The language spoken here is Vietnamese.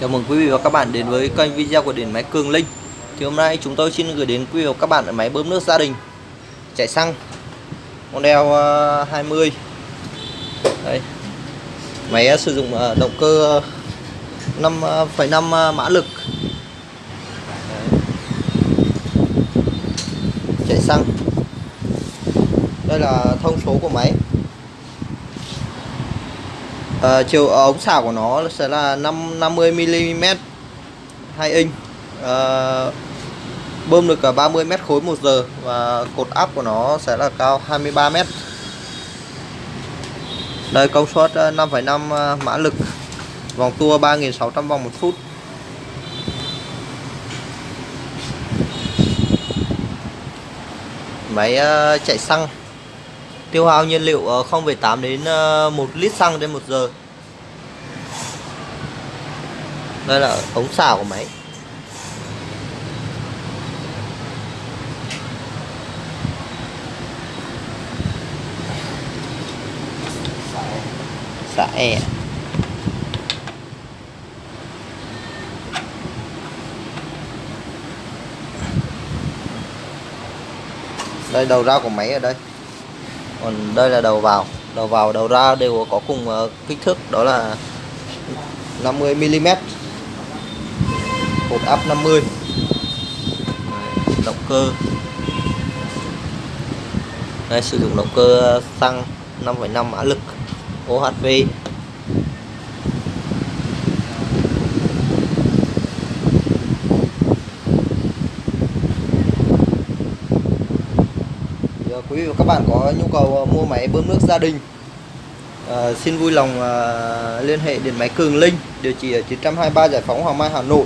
Chào mừng quý vị và các bạn đến với kênh video của điện máy Cường Linh. Thì hôm nay chúng tôi xin gửi đến quý vị và các bạn máy bơm nước gia đình. Chạy xăng model ờ, 20 Đây. Máy ờ, sử dụng ờ, động cơ 5,5 mã lực. Đấy. Chạy xăng. Đây là thông số của máy à, chiều ờ, ống xả của nó sẽ là 5 50 mm 2 inch. À, bơm được cả 30 mét khối một giờ và cột áp của nó sẽ là cao 23 mét. Đây công suất 5,5 mã lực. Vòng tua 3.600 vòng một phút. Máy chạy xăng tiêu hao nhiên liệu ờ, 0,8 đến ờ, 1 lít xăng trên 1 giờ. Đây là ống xả của máy. Xả e. e. Đây đầu ra của máy ở đây còn đây là đầu vào. Đầu vào đầu ra đều có cùng ờ, kích thước đó là 50 mm hộp áp 50 động cơ. Đây sử dụng động cơ ờ, xăng 5,5 mã lực OHV. Dạ, quý vị và các bạn có nhu cầu ờ, mua máy bơm nước gia đình à, xin vui lòng à, liên hệ điện máy Cường Linh địa chỉ ở 923 Giải phóng Hoàng Mai Hà Nội.